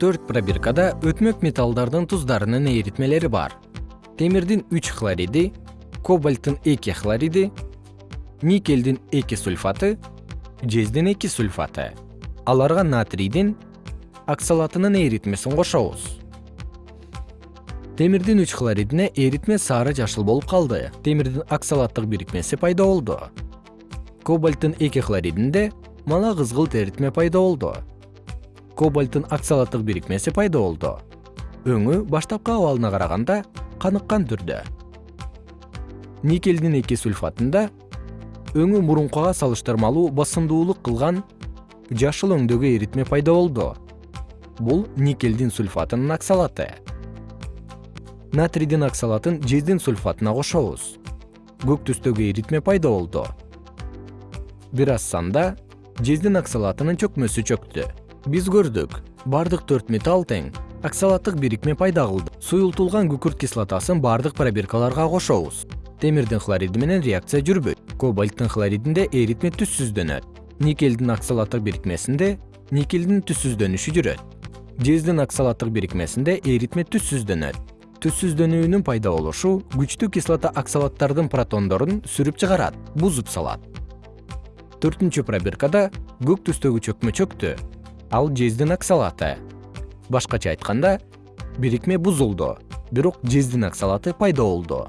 төрт пробиркада өтмөк металлдардын туздарынын эритмелери бар. Темирдин үч хлориди кобальттын эки хлориди никелдин эки сульфаты жездин эки сульфаты. Аларга натрийдин оксалатынын эритмесин кошобуз. Темирдин үч хлоридине эритме сары жашыл болуп калды. Темирдин оксалаттык бирикмеси пайда болду. Кобальттын эки хлоридинде мала кызгылт эритме пайда болду кобальттын оксалаттык бирикмеси пайда болду. Өңү баштапкы абалына караганда каныккан түрдө. Никелдин эки сульфатында өңү мурункуга салыштырмалуу басымдуулук кылган жашыл өңдөгү эритме пайда болду. Бул никелдин сульфатынын оксалаты натрийдин оксалатын жездин сульфатына кошобуз. Көк түстөгү эритме пайда болду. Бир аз санда жездин оксалатынын чөкмөсү чөктү биз көрдүк. Бардык төрт металл тең оксалаттык бирикме пайда кылды. Суюлтулган күкүрт кислотасын бардык пробиркаларга кошобуз. Темирдин хлориди менен реакция жүрбөйт. Кобальттын хлоридинде эритме түссүздөнөт никелдин оксалаттык бирикмесинде никелдин түссүздөнүшү жүрөт. Жездин оксалаттык бирикмесинде эритме түссүздөнөт түссүздөнүүнүн пайда болушу күчтүү кислота оксалаттардын протондорун сүрүп чыгарат бузуп салат. Төртүнчү пробиркада көк түстөгү чөкмө чөктү ал жездин оксалаты башкача айтканда бирикме бузулду бирок жездин оксалаты пайда болду